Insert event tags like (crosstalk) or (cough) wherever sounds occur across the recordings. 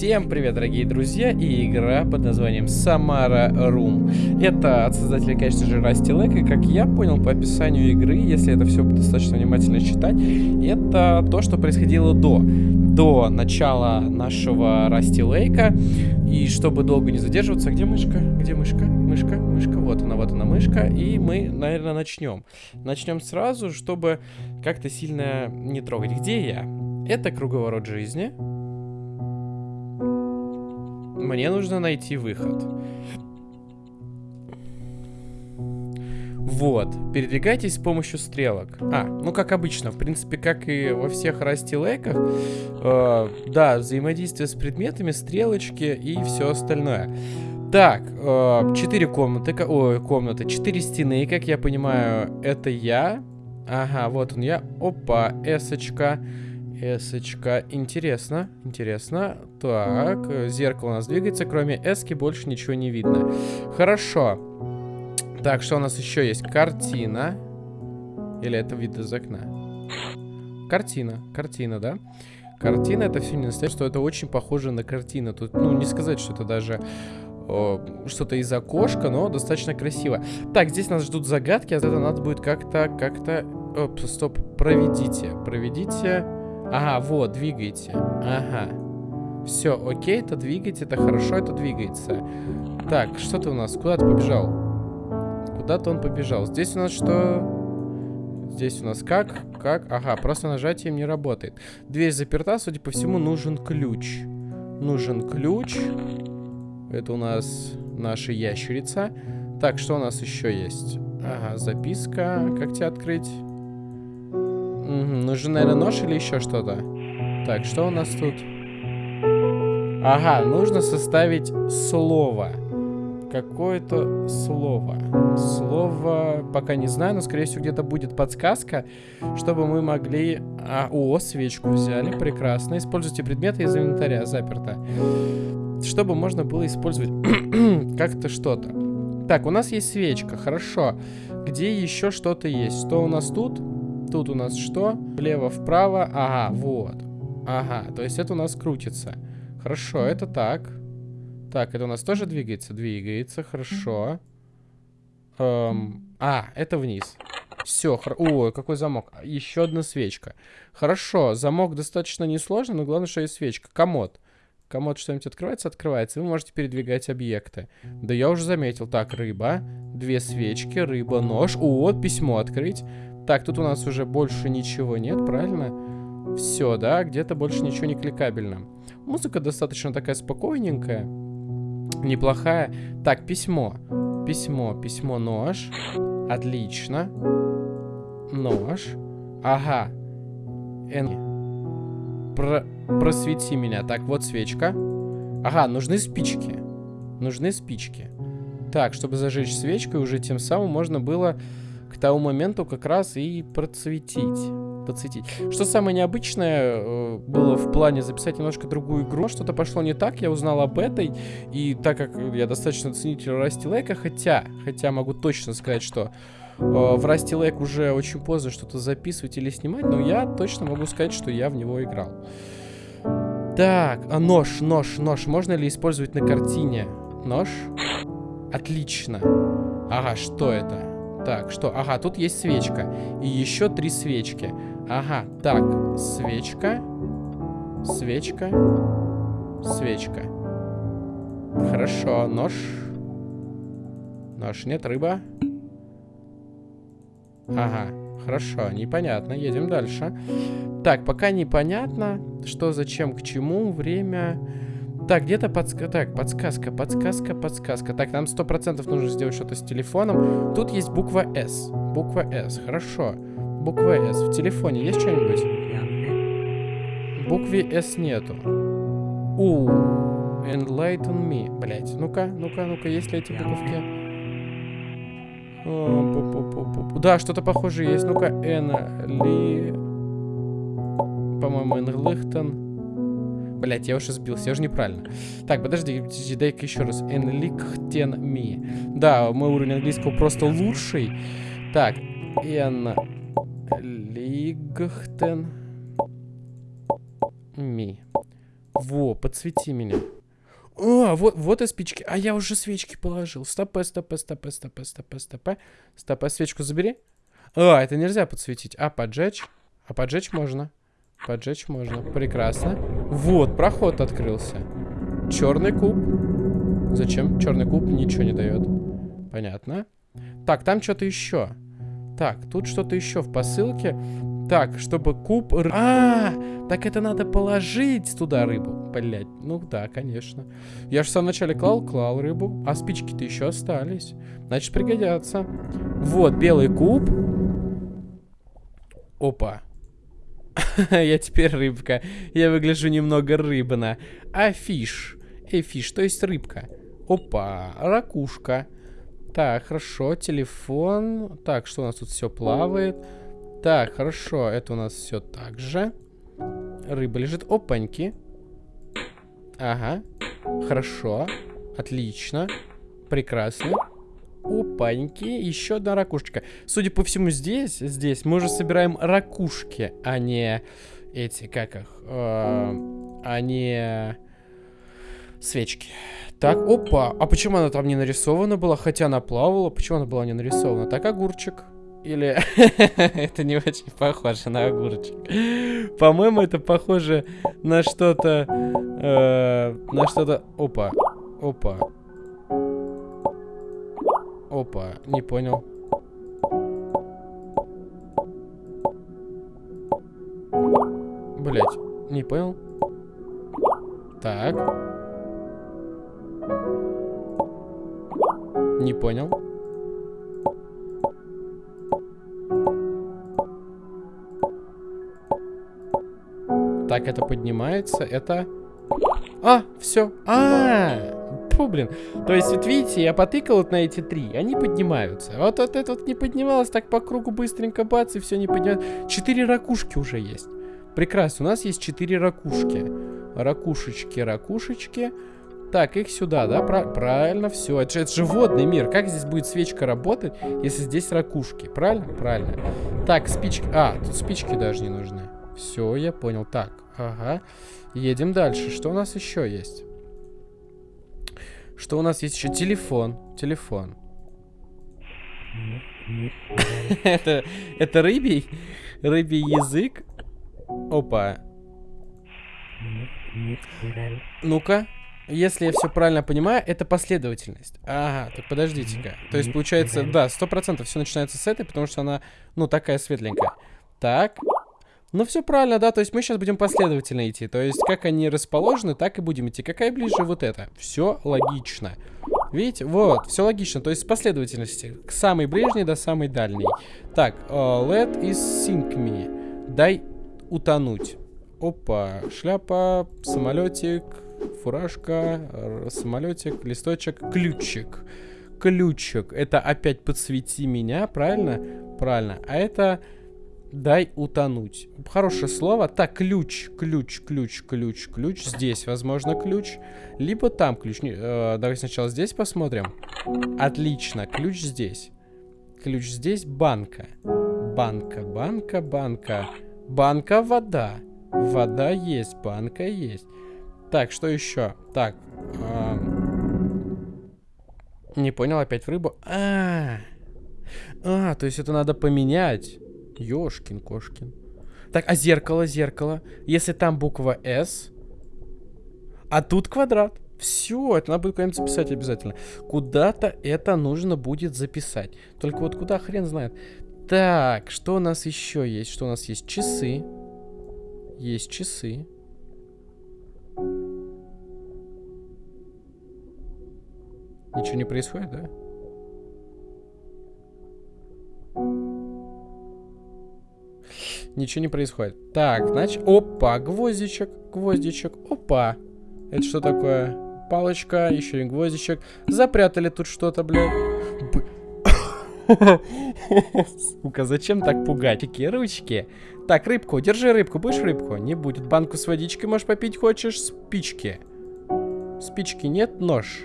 Всем привет, дорогие друзья, и игра под названием Samara Room. Это от создателя, конечно же, Rusty Lake, и как я понял по описанию игры, если это все достаточно внимательно читать, это то, что происходило до. До начала нашего Rusty Lake. И чтобы долго не задерживаться, где мышка? Где мышка? Мышка, мышка, вот она, вот она мышка. И мы, наверное, начнем. Начнем сразу, чтобы как-то сильно не трогать. Где я? Это круговорот жизни. Мне нужно найти выход. Вот, передвигайтесь с помощью стрелок. А, ну как обычно, в принципе, как и во всех растилейках, э, да, взаимодействие с предметами, стрелочки и все остальное. Так, э, 4 комнаты, ой, комнаты, 4 стены, как я понимаю, это я. Ага, вот он я. Опа, эсочка. Эсочка. Интересно, интересно. Так, зеркало у нас двигается. Кроме эски больше ничего не видно. Хорошо. Так, что у нас еще есть? Картина. Или это вид из окна? Картина. Картина, да? Картина это все не настоящее, что это очень похоже на картину. Тут, ну, не сказать, что это даже что-то из окошка, но достаточно красиво. Так, здесь нас ждут загадки, а это надо будет как-то, как-то... Оп, стоп, проведите, проведите... Ага, вот, двигайте. Ага. Все, окей, это двигайте, это хорошо, это двигается. Так, что ты у нас? Куда ты побежал? Куда-то он побежал. Здесь у нас что? Здесь у нас как? Как? Ага, просто нажатием не работает. Дверь заперта, судя по всему, нужен ключ. Нужен ключ. Это у нас наша ящерица. Так, что у нас еще есть? Ага, записка. Как тебя открыть? Угу, нужен, наверное, нож или еще что-то? Так, что у нас тут? Ага, нужно составить слово. Какое-то слово. Слово пока не знаю, но, скорее всего, где-то будет подсказка, чтобы мы могли... А, о, свечку взяли, прекрасно. Используйте предметы из инвентаря, заперто. Чтобы можно было использовать (clears throat) как-то что-то. Так, у нас есть свечка, хорошо. Где еще что-то есть? Что у нас тут? Тут у нас что? Влево-вправо. Ага, вот. Ага, то есть это у нас крутится. Хорошо, это так. Так, это у нас тоже двигается? Двигается, хорошо. Эм, а, это вниз. Все, хор... Ой, какой замок. Еще одна свечка. Хорошо, замок достаточно несложный, но главное, что есть свечка. Комод. Комод что-нибудь открывается? Открывается. Вы можете передвигать объекты. Да я уже заметил. Так, рыба. Две свечки, рыба, нож. О, письмо открыть. Так, тут у нас уже больше ничего нет, правильно? Все, да, где-то больше ничего не кликабельно. Музыка достаточно такая спокойненькая, неплохая. Так, письмо. Письмо, письмо, нож. Отлично. Нож. Ага. Эн... Про... Просвети меня. Так, вот свечка. Ага, нужны спички. Нужны спички. Так, чтобы зажечь свечкой, уже тем самым можно было к тому моменту как раз и процветить. Подсветить. Что самое необычное э, было в плане записать немножко другую игру. Что-то пошло не так, я узнал об этой. И так как я достаточно ценитель Расти Лейка, хотя, хотя могу точно сказать, что э, в Расти Лейк уже очень поздно что-то записывать или снимать, но я точно могу сказать, что я в него играл. Так, а нож, нож, нож. Можно ли использовать на картине? Нож? Отлично. Ага, что это? Так, что? Ага, тут есть свечка. И еще три свечки. Ага, так, свечка. Свечка. Свечка. Хорошо, нож. Нож, нет, рыба. Ага, хорошо, непонятно, едем дальше. Так, пока непонятно, что, зачем, к чему, время... Так, где-то подсказка. Так, подсказка, подсказка, подсказка. Так, нам сто процентов нужно сделать что-то с телефоном. Тут есть буква S. Буква S. Хорошо. Буква S. В телефоне есть что-нибудь? Буквы S нету. У. Enlighten me. Блять. Ну-ка, ну-ка, ну-ка, есть ли эти буковки? да, что-то похожее есть. Ну-ка, N. Ли... По-моему, Enlighten. Блять, я уже сбился, я уже неправильно. Так, подожди, дай-ка еще раз. Enlichten me. Да, мой уровень английского просто лучший. Так, Enlichten me. Во, подсвети меня. О, вот, вот и спички. А я уже свечки положил. Стопэ, стопэ, стопэ, стопэ, стопэ, стопэ. Стопэ, свечку забери. А, это нельзя подсветить. А, поджечь? А поджечь можно. Поджечь можно. Прекрасно. Вот, проход открылся. Черный куб. Зачем? Черный куб ничего не дает. Понятно. Так, там что-то еще. Так, тут что-то еще в посылке. Так, чтобы куб... А, так это надо положить туда рыбу. Блять, ну да, конечно. Я же в самом начале клал, клал рыбу. А спички-то еще остались. Значит, пригодятся. Вот, белый куб. Опа. (laughs) Я теперь рыбка. Я выгляжу немного рыбно. A fish. A fish, то есть рыбка. Опа, ракушка. Так, хорошо, телефон. Так, что у нас тут все плавает? Так, хорошо, это у нас все так же. Рыба лежит. Опаньки. Ага. Хорошо. Отлично. Прекрасно. Опаньки. Еще одна ракушечка. Судя по всему, здесь, здесь мы уже собираем ракушки, а не эти, как их, э, а не свечки. Так, опа. А почему она там не нарисована была? Хотя она плавала. Почему она была не нарисована? Так, огурчик. Или... (laughs) это не очень похоже на огурчик. По-моему, это похоже на что-то... Э, на что-то... Опа. Опа. Опа. Не понял. Блять. Не понял. Так. Не понял. Так, это поднимается, это... А, все. А, -а, -а. Фу, блин. То есть, вот видите, я потыкал вот на эти три, они поднимаются. Вот, вот это вот не поднималось, так по кругу быстренько бац, и все не поднимается. Четыре ракушки уже есть. Прекрасно, у нас есть четыре ракушки. Ракушечки, ракушечки. Так, их сюда, да? Про правильно, все. Это же, это же мир. Как здесь будет свечка работать, если здесь ракушки? Правильно? Правильно. Так, спички. А, тут спички даже не нужны. Все, я понял. Так, ага. Едем дальше. Что у нас еще есть? Что у нас есть еще? Телефон. Телефон. (laughs) это, это рыбий? Рыбий язык? Опа. Ну-ка. Если я все правильно понимаю, это последовательность. Ага, так подождите-ка. То есть, получается, да, сто процентов все начинается с этой, потому что она, ну, такая светленькая. Так, ну, все правильно, да, то есть мы сейчас будем последовательно идти. То есть, как они расположены, так и будем идти. Какая ближе вот это? Все логично. Видите? Вот, все логично. То есть, последовательности. К самой ближней до самой дальней. Так, uh, let is sink me. Дай утонуть. Опа, шляпа, самолетик, фуражка, самолетик, листочек, ключик. Ключик. Это опять подсвети меня, правильно? Правильно. А это Дай утонуть. Хорошее слово. Так, ключ, ключ, ключ, ключ, ключ. Здесь, возможно, ключ. Либо там ключ. Не, э, давай сначала здесь посмотрим. Отлично, ключ здесь. Ключ здесь, банка. Банка, банка, банка. Банка, вода. Вода есть, банка есть. Так, что еще? Так. Э, не понял, опять в рыбу. А, а, то есть это надо поменять. Ёшкин кошкин. Так, а зеркало, зеркало. Если там буква S, а тут квадрат. Все, это надо будет куда-нибудь записать обязательно. Куда-то это нужно будет записать. Только вот куда хрен знает. Так, что у нас еще есть? Что у нас есть? Часы. Есть часы. Ничего не происходит, да? Ничего не происходит. Так, значит... Опа, гвоздичек, гвоздичек. Опа. Это что такое? Палочка, еще и гвоздичек. Запрятали тут что-то, блядь. Сука, зачем так пугать? Такие ручки. Так, рыбку, держи рыбку. Будешь рыбку? Не будет. Банку с водичкой можешь попить хочешь? Спички. Спички нет, нож.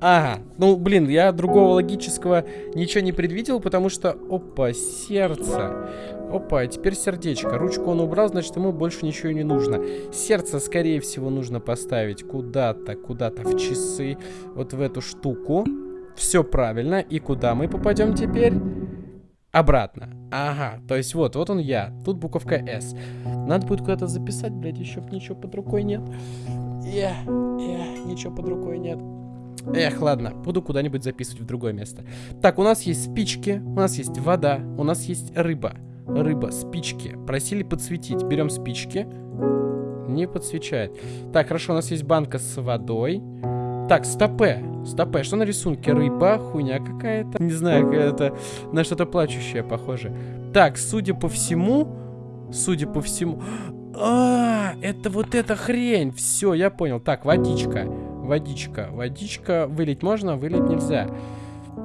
Ага, ну, блин, я другого логического ничего не предвидел, потому что... Опа, сердце. Опа, теперь сердечко. Ручку он убрал, значит, ему больше ничего не нужно. Сердце, скорее всего, нужно поставить куда-то, куда-то в часы. Вот в эту штуку. Все правильно. И куда мы попадем теперь? Обратно. Ага, то есть вот, вот он я. Тут буковка S. Надо будет куда-то записать, блядь, еще ничего под рукой нет. Эх, эх, ничего под рукой нет. Эх, ладно, буду куда-нибудь записывать в другое место. Так, у нас есть спички, у нас есть вода, у нас есть рыба. Рыба, спички. Просили подсветить. Берем спички. Не подсвечает. Так, хорошо, у нас есть банка с водой. Так, стопе. Стопе, что на рисунке? Рыба, хуйня какая-то. Не знаю, это на что-то плачущее похоже. Так, судя по всему... Судя по всему... А, это вот эта хрень. Все, я понял. Так, водичка. Водичка. Водичка. Вылить можно, вылить нельзя.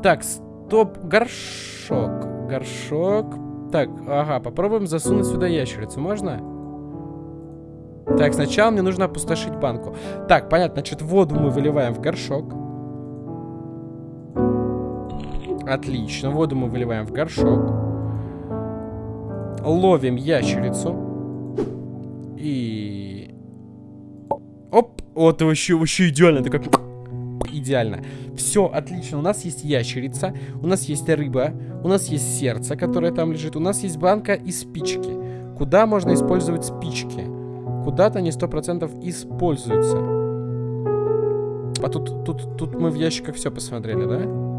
Так, стоп. Горшок. Горшок. Так, ага, попробуем засунуть сюда ящерицу. Можно? Так, сначала мне нужно опустошить банку. Так, понятно, значит, воду мы выливаем в горшок. Отлично, воду мы выливаем в горшок. Ловим ящерицу. И... Оп! Вот вообще, вообще идеально. Такой идеально. Все, отлично. У нас есть ящерица, у нас есть рыба, у нас есть сердце, которое там лежит, у нас есть банка и спички. Куда можно использовать спички? Куда-то они сто процентов используются. А тут, тут, тут мы в ящиках все посмотрели, да?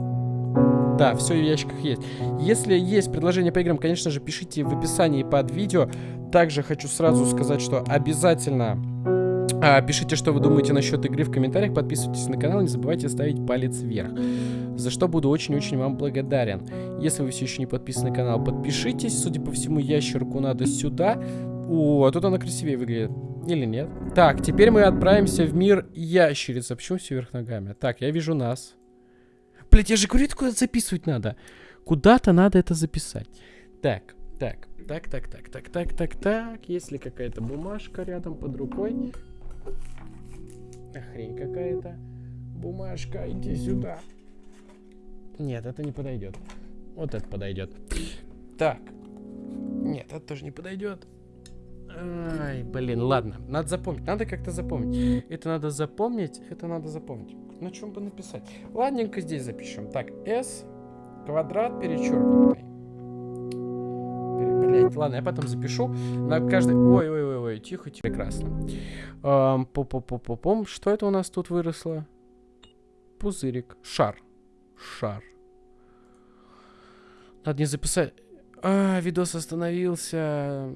Да, все в ящиках есть. Если есть предложение по играм, конечно же, пишите в описании под видео. Также хочу сразу сказать, что обязательно а, пишите, что вы думаете насчет игры в комментариях, подписывайтесь на канал, не забывайте ставить палец вверх, за что буду очень-очень вам благодарен. Если вы все еще не подписаны на канал, подпишитесь, судя по всему, ящерку надо сюда. О, а тут она красивее выглядит. Или нет? Так, теперь мы отправимся в мир ящериц. А почему все вверх ногами? Так, я вижу нас. Блять, я же говорю, куда записывать надо. Куда-то надо это записать. Так, так, так, так, так, так, так, так, так. Есть ли какая-то бумажка рядом под рукой? Хрень какая-то. Бумажка, иди сюда. Нет, это не подойдет. Вот это подойдет. Так. Нет, это тоже не подойдет. Ай, блин, ладно. Надо запомнить. Надо как-то запомнить. Это надо запомнить. Это надо запомнить. На чем бы написать? Ладненько здесь запишем. Так, S квадрат перечеркнутый. Блять, ладно, я потом запишу. На каждый... Ой, ой, ой, тихо, тихо. Прекрасно. Эм, по -по -по -по -пом. Что это у нас тут выросло? Пузырик. Шар. Шар. Надо не записать... А, видос остановился.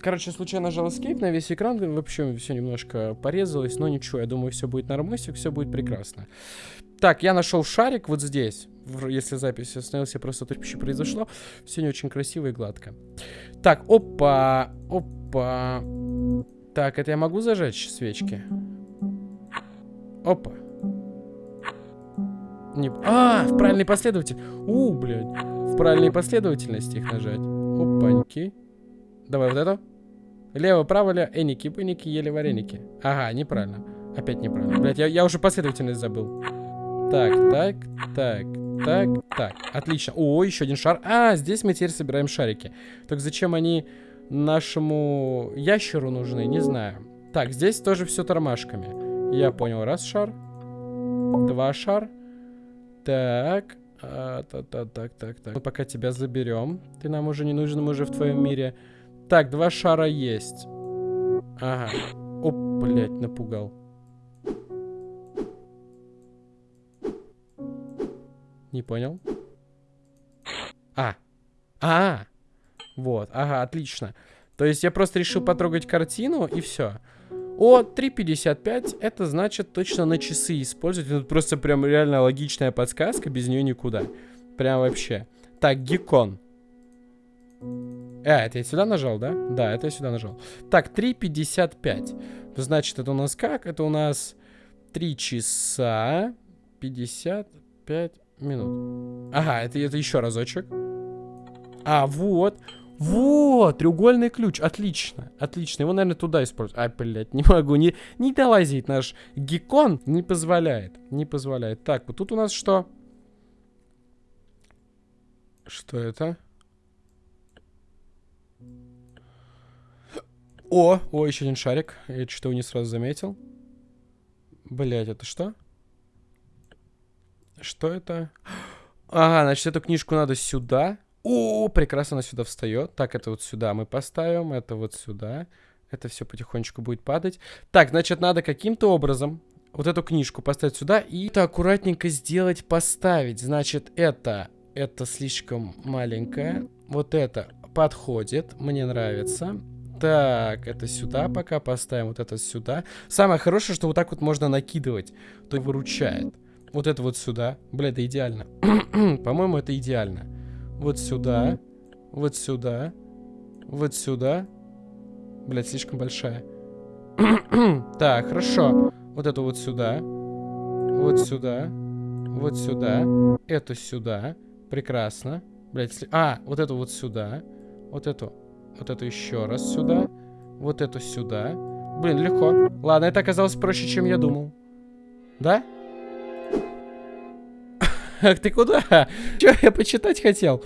Короче, случайно нажал Escape на весь экран. В общем, все немножко порезалось, но ничего. Я думаю, все будет нормально, все будет прекрасно. Так, я нашел шарик вот здесь. Если запись остановилась, просто то что произошло. Все не очень красиво и гладко. Так, опа, опа. Так, это я могу зажечь свечки? Опа. Не... А, в правильной последовательности. У, блядь. В правильной последовательности их нажать. Опаньки. Давай вот это. Лево, право, лево. Эники, пеники, ели вареники. Ага, неправильно. Опять неправильно. Блядь, я, я уже последовательность забыл. Так, так, так, так, так. Отлично. О, еще один шар. А, здесь мы теперь собираем шарики. Так зачем они нашему ящеру нужны, не знаю. Так, здесь тоже все тормашками. Я понял. Раз шар. Два шар. Так. А, так, так, так, так, так. Мы пока тебя заберем. Ты нам уже не нужен, мы уже в твоем мире. Так, два шара есть. Ага. Оп, блядь, напугал. Не понял. А. А. Вот, ага, отлично. То есть я просто решил потрогать картину и все. О, 3.55, это значит точно на часы использовать. Это просто прям реально логичная подсказка, без нее никуда. Прям вообще. Так, гекон. А, это я сюда нажал, да? Да, это я сюда нажал. Так, 3.55. Значит, это у нас как? Это у нас 3 часа 55 минут. Ага, это, это еще разочек. А, вот. Вот, треугольный ключ. Отлично, отлично. Его, наверное, туда использовать. Ай, блядь, не могу. Не, не долазить. Наш гекон не позволяет. Не позволяет. Так, вот тут у нас что? Что это? О, о, еще один шарик. Я что то не сразу заметил. Блять, это что? Что это? (gasps) Ага, значит, эту книжку надо сюда. О, прекрасно она сюда встает. Так, это вот сюда мы поставим, это вот сюда. Это все потихонечку будет падать. Так, значит, надо каким-то образом вот эту книжку поставить сюда и это аккуратненько сделать, поставить. Значит, это, это слишком маленькое. Вот это подходит, мне нравится. Так, это сюда пока поставим, вот это сюда. Самое хорошее, что вот так вот можно накидывать, то выручает. Вот это вот сюда. Бля, это идеально. (clears throat) По-моему, это идеально. Вот сюда, вот сюда, вот сюда. Блядь, слишком большая. (clears throat) так, хорошо. Вот это вот сюда. Вот сюда. Вот сюда. Это сюда. Прекрасно. Блядь, сли... А, вот это вот сюда. Вот эту вот эту еще раз сюда. Вот эту сюда. Блин, легко. Ладно, это оказалось проще, чем я думал. Да? Ах, (laughs) ты куда? (laughs) Че, я почитать хотел?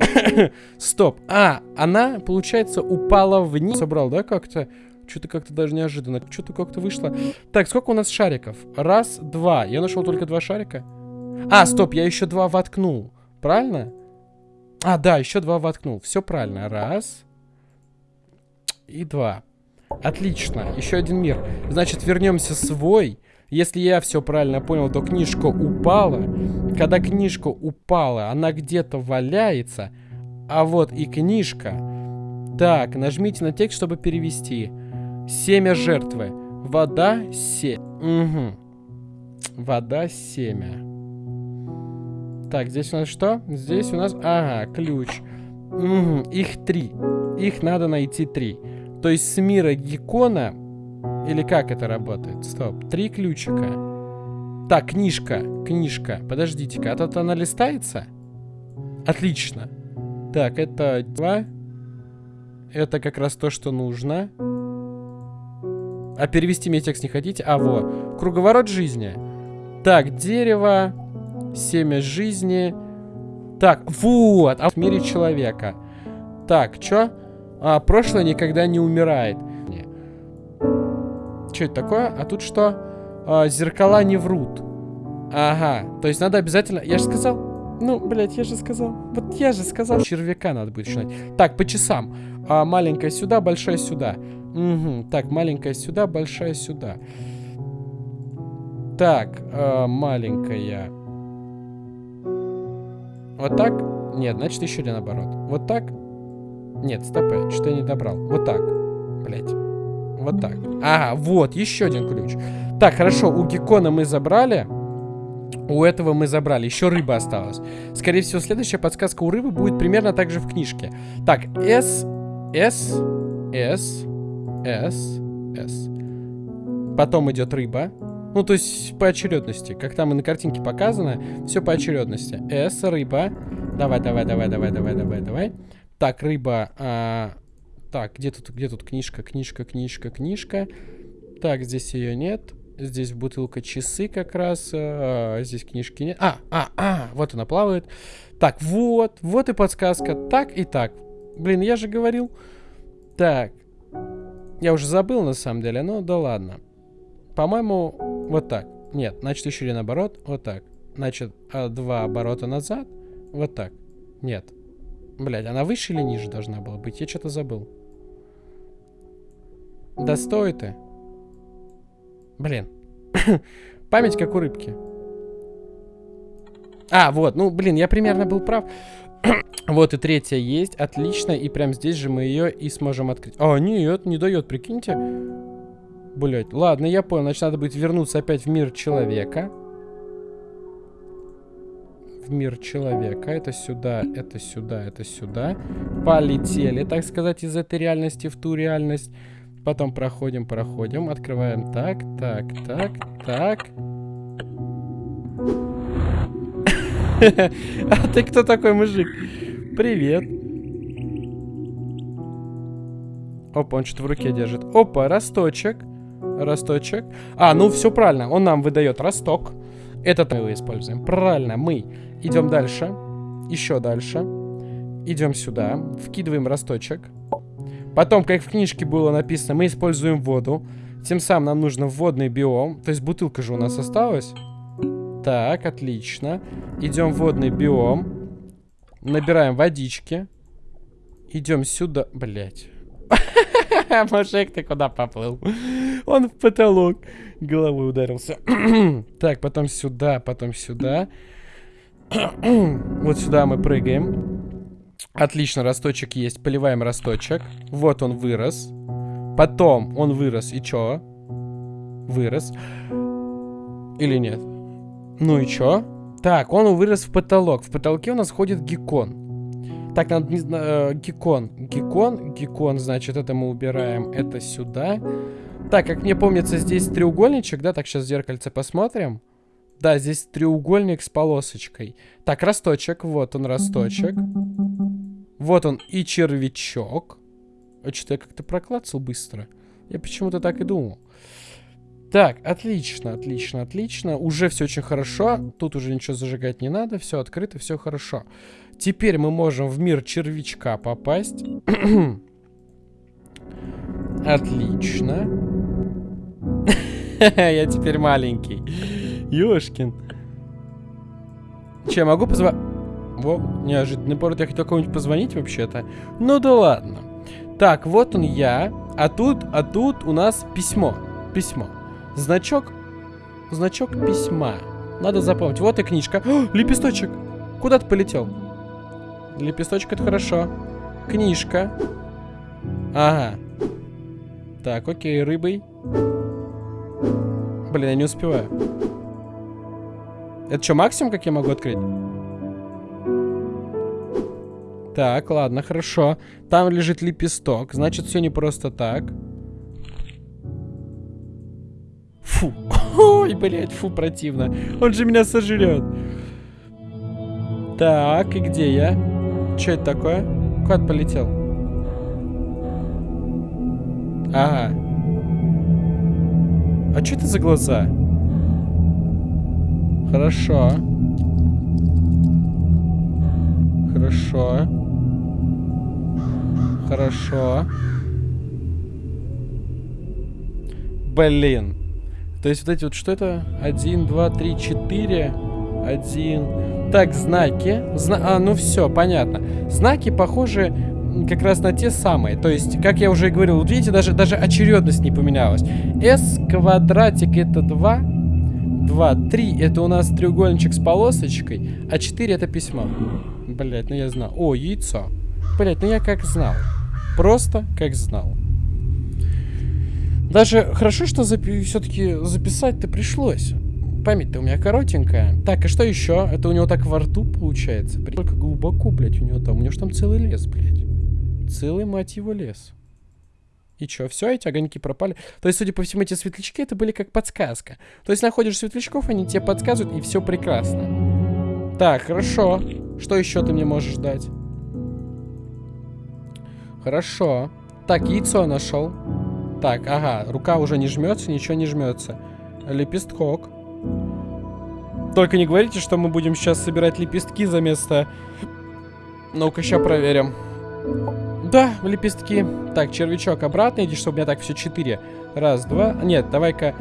(coughs) Стоп. А, она, получается, упала вниз. Собрал, да, как-то? Что-то как-то даже неожиданно. Что-то как-то вышло. Так, сколько у нас шариков? Раз, два. Я нашел только два шарика. А, стоп, я еще два воткнул. Правильно? А, да, еще два воткнул. Все правильно. Раз, и два. Отлично, еще один мир. Значит, вернемся свой. Если я все правильно понял, то книжка упала. Когда книжка упала, она где-то валяется. А вот и книжка. Так, нажмите на текст, чтобы перевести. Семя жертвы. Вода, се... Угу. Вода, семя. Так, здесь у нас что? Здесь у нас... Ага, ключ. Угу, их три. Их надо найти три. То есть с мира Гекона... Или как это работает? Стоп. Три ключика. Так, книжка. Книжка. Подождите-ка. А тут она листается? Отлично. Так, это два. Это как раз то, что нужно. А перевести мне текст не хотите? А, вот. Круговорот жизни. Так, дерево. Семя жизни. Так, вот. А в мире человека. Так, чё? А, прошлое никогда не умирает. Что это такое? А тут что? А, зеркала не врут. Ага, то есть надо обязательно... Я же сказал... Ну, блядь, я же сказал. Вот я же сказал. Червяка надо будет начинать. Так, по часам. А, маленькая сюда, большая сюда. Угу. Так, маленькая сюда, большая сюда. Так, а, маленькая. Вот так? Нет, значит еще или наоборот. Вот так? Нет, стопэ, что я не добрал. Вот так. Блять. Вот так. Ага, вот, еще один ключ. Так, хорошо, у Геккона мы забрали. У этого мы забрали. Еще рыба осталась. Скорее всего, следующая подсказка у рыбы будет примерно так же в книжке. Так, S, S, S, S, S. Потом идет рыба. Ну, то есть по очередности. Как там и на картинке показано, все по очередности. S, рыба. Давай, давай, давай, давай, давай, давай, давай. Так, рыба. А, так, где тут, где тут книжка, книжка, книжка, книжка. Так, здесь ее нет. Здесь бутылка часы как раз. А, здесь книжки нет. А, а, а, вот она плавает. Так, вот, вот и подсказка. Так и так. Блин, я же говорил. Так. Я уже забыл на самом деле, но да ладно. По-моему, вот так. Нет, значит еще или наоборот. Вот так. Значит, а, два оборота назад. Вот так. Нет. Блять, она выше или ниже должна была быть? Я что-то забыл. Да стой ты. Блин. (laughs) Память как у рыбки. А, вот, ну, блин, я примерно был прав. (clears throat) вот и третья есть, отлично, и прям здесь же мы ее и сможем открыть. А, нет, не дает, прикиньте. Блять, ладно, я понял, значит, надо будет вернуться опять в мир человека в мир человека. Это сюда, это сюда, это сюда. Полетели, так сказать, из этой реальности в ту реальность. Потом проходим, проходим, открываем так, так, так, так. (laughs) А ты кто такой мужик? Привет. Опа, он что-то в руке держит. Опа, росточек. Росточек. А, ну все правильно. Он нам выдает росток. Этот мы его используем. Правильно, мы идем дальше. Еще дальше. Идем сюда. Вкидываем росточек. Потом, как в книжке было написано, мы используем воду. Тем самым нам нужно водный биом. То есть бутылка же у нас осталась. Так, отлично. Идем в водный биом. Набираем водички. Идем сюда. Блять. (laughs) Мужик, ты куда поплыл? Он в потолок головой ударился. (clears throat) так, потом сюда, потом сюда. (clears throat) вот сюда мы прыгаем. Отлично, росточек есть. Поливаем росточек. Вот он вырос. Потом он вырос. И чё? Вырос. Или нет? Ну и чё? Так, он вырос в потолок. В потолке у нас ходит геккон. Так, надо... Э, геккон. Геккон. Геккон, значит, это мы убираем. Это сюда. Так, как мне помнится, здесь треугольничек, да? Так, сейчас зеркальце посмотрим. Да, здесь треугольник с полосочкой. Так, росточек. Вот он, росточек. Вот он и червячок. А что-то я как-то проклацал быстро. Я почему-то так и думал. Так, отлично, отлично, отлично. Уже все очень хорошо. Тут уже ничего зажигать не надо. Все открыто, все хорошо. Теперь мы можем в мир червячка попасть. (clears throat) отлично. (laughs) Я теперь маленький. Ёшкин. Че, могу позвонить? Во, неожиданный повод. Я хотел кому-нибудь позвонить вообще-то. Ну да ладно. Так, вот он я. А тут, а тут у нас письмо. Письмо. Значок. Значок письма. Надо запомнить. Вот и книжка. О, лепесточек. Куда ты полетел? Лепесточек это хорошо. Книжка. Ага. Так, окей, рыбой. Блин, я не успеваю. Это что, максимум, как я могу открыть? Так, ладно, хорошо. Там лежит лепесток. Значит, все не просто так. Фу. (laughs) Ой, блядь, фу, противно. Он же меня сожрет. Так, и где я? Что это такое? Куда полетел? Ага. А что это за глаза? Хорошо. Хорошо. Хорошо. Блин. То есть вот эти вот, что это? Один, два, три, четыре. Один. Так, знаки. Зна а, ну все, понятно. Знаки похожи как раз на те самые. То есть, как я уже говорил, вот видите, даже, даже очередность не поменялась. S квадратик это 2. 2, 3 это у нас треугольничек с полосочкой, а 4 это письмо. Блять, ну я знал. О, яйцо. Блять, ну я как знал. Просто как знал. Даже хорошо, что запи все-таки записать-то пришлось. Память-то у меня коротенькая. Так, и что еще? Это у него так во рту получается. Только глубоко, блядь, у него там. У него же там целый лес, блядь. Целый, мать его, лес. И что, все, эти огоньки пропали? То есть, судя по всему, эти светлячки, это были как подсказка. То есть, находишь светлячков, они тебе подсказывают, и все прекрасно. Так, хорошо. Что еще ты мне можешь дать? Хорошо. Так, яйцо нашел. Так, ага, рука уже не жмется, ничего не жмется. Лепесток. Только не говорите, что мы будем сейчас собирать лепестки за место... Ну-ка, сейчас проверим. Да, лепестки. Так, червячок обратно иди, чтобы у меня так все четыре. Раз, два. Нет, давай-ка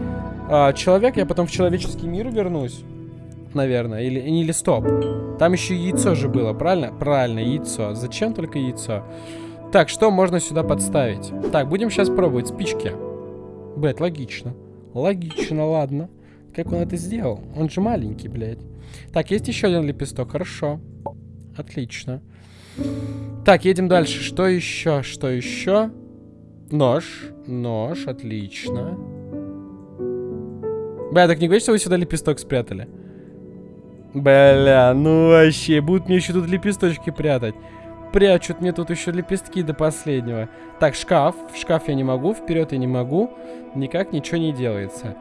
а, человек, я потом в человеческий мир вернусь. Наверное. Или, или стоп. Там еще яйцо же было, правильно? Правильно, яйцо. Зачем только яйцо? Так, что можно сюда подставить? Так, будем сейчас пробовать. Спички. Блять, логично. Логично, ладно. Как он это сделал? Он же маленький, блядь. Так, есть еще один лепесток. Хорошо. Отлично. Так, едем дальше. Что еще? Что еще? Нож. Нож, отлично. Бля, так не говорите, что вы сюда лепесток спрятали? Бля, ну вообще, будут мне еще тут лепесточки прятать. Прячут мне тут еще лепестки до последнего. Так, шкаф. В шкаф я не могу, вперед я не могу. Никак ничего не делается.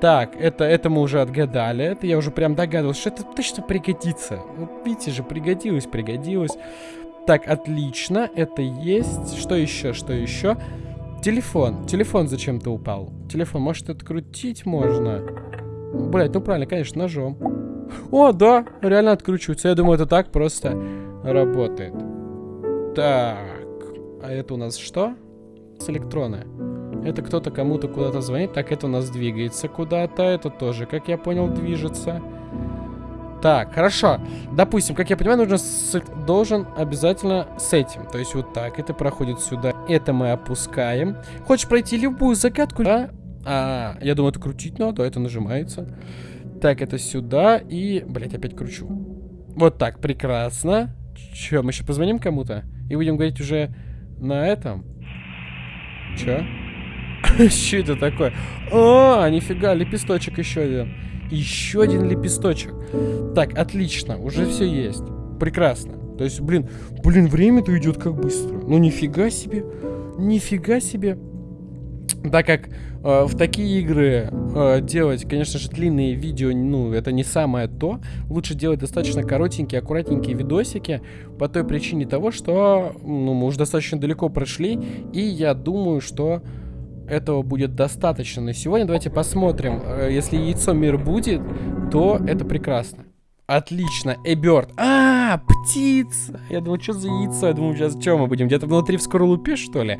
Так, это, это мы уже отгадали. Это я уже прям догадывался, что это точно пригодится. Вот видите же, пригодилось, пригодилось. Так, отлично, это есть. Что еще, что еще? Телефон. Телефон зачем-то упал. Телефон, может, открутить можно? Блять, ну правильно, конечно, ножом. О, да, реально откручивается. Я думаю, это так просто работает. Так, а это у нас что? с электроны. Это кто-то кому-то куда-то звонит. Так, это у нас двигается куда-то. Это тоже, как я понял, движется. Так, хорошо. Допустим, как я понимаю, нужно с... должен обязательно с этим. То есть вот так. Это проходит сюда. Это мы опускаем. Хочешь пройти любую загадку? Да? А, я думаю, это крутить надо. Это нажимается. Так, это сюда. И, блять, опять кручу. Вот так, прекрасно. Че, мы еще позвоним кому-то? И будем говорить уже на этом? Че? (laughs) Что это такое? А, нифига, лепесточек еще один. Еще один лепесточек. Так, отлично, уже все есть. Прекрасно. То есть, блин, блин, время-то идет как быстро. Ну, нифига себе. Нифига себе. Так как э, в такие игры э, делать, конечно же, длинные видео, ну, это не самое то. Лучше делать достаточно коротенькие, аккуратненькие видосики по той причине того, что ну, мы уже достаточно далеко прошли, и я думаю, что этого будет достаточно на сегодня. Давайте посмотрим. Э, если яйцо мир будет, то это прекрасно. Отлично, Эберт. А, птица. Я думал, что за яйцо? Я думал, сейчас что мы будем? Где-то внутри в скорлупе, что ли?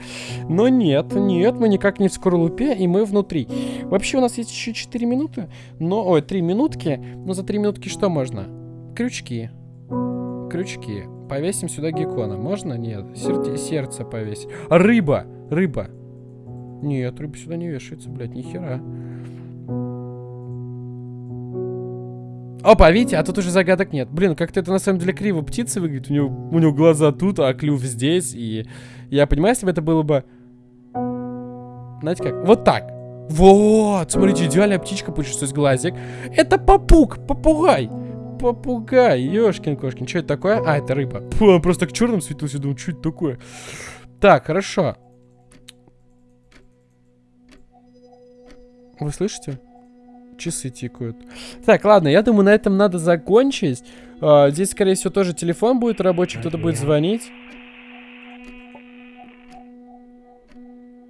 Но нет, нет, мы никак не в скорлупе, и мы внутри. Вообще у нас есть еще 4 минуты. Но, ой, 3 минутки. Но за 3 минутки что можно? Крючки. Крючки. Повесим сюда геккона. Можно? Нет. Сердце, повесить. Рыба. Рыба. Нет, рыба сюда не вешается, блядь, нихера. Опа, видите, а тут уже загадок нет. Блин, как-то это на самом деле криво птицы выглядит. У него, у него глаза тут, а клюв здесь. И я понимаю, если бы это было бы... Знаете как? Вот так. Вот, смотрите, идеальная птичка есть глазик. Это попуг, попугай. Попугай, ёшкин кошкин. Что это такое? А, это рыба. Фу, просто к черным светился, думаю, что это такое? Так, хорошо. Вы слышите? Часы тикают. Так, ладно, я думаю, на этом надо закончить. А, здесь, скорее всего, тоже телефон будет рабочий, кто-то будет звонить.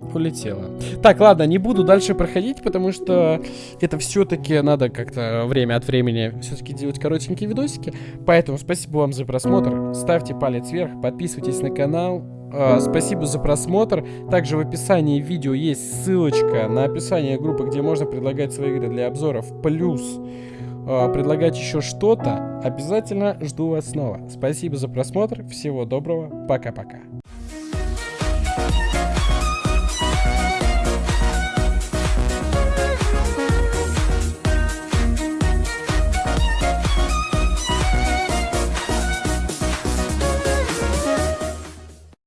Улетела. Так, ладно, не буду дальше проходить, потому что это все-таки надо как-то время от времени все-таки делать коротенькие видосики. Поэтому спасибо вам за просмотр. Ставьте палец вверх, подписывайтесь на канал. Uh, спасибо за просмотр. Также в описании видео есть ссылочка на описание группы, где можно предлагать свои игры для обзоров. Плюс uh, предлагать еще что-то. Обязательно жду вас снова. Спасибо за просмотр. Всего доброго. Пока-пока.